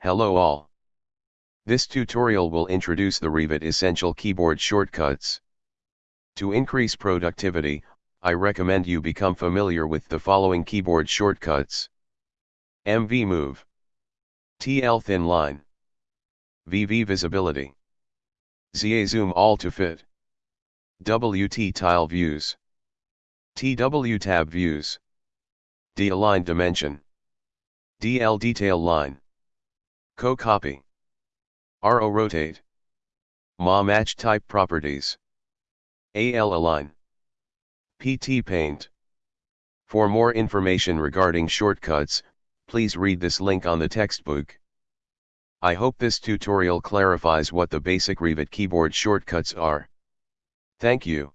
Hello all. This tutorial will introduce the Revit Essential Keyboard Shortcuts. To increase productivity, I recommend you become familiar with the following keyboard shortcuts. MV Move. TL Thin Line. VV Visibility. ZA Zoom All to Fit. WT Tile Views. TW Tab Views. D Align Dimension. DL Detail Line. Co-copy. RO rotate. MA match type properties. AL align. PT paint. For more information regarding shortcuts, please read this link on the textbook. I hope this tutorial clarifies what the basic Revit keyboard shortcuts are. Thank you.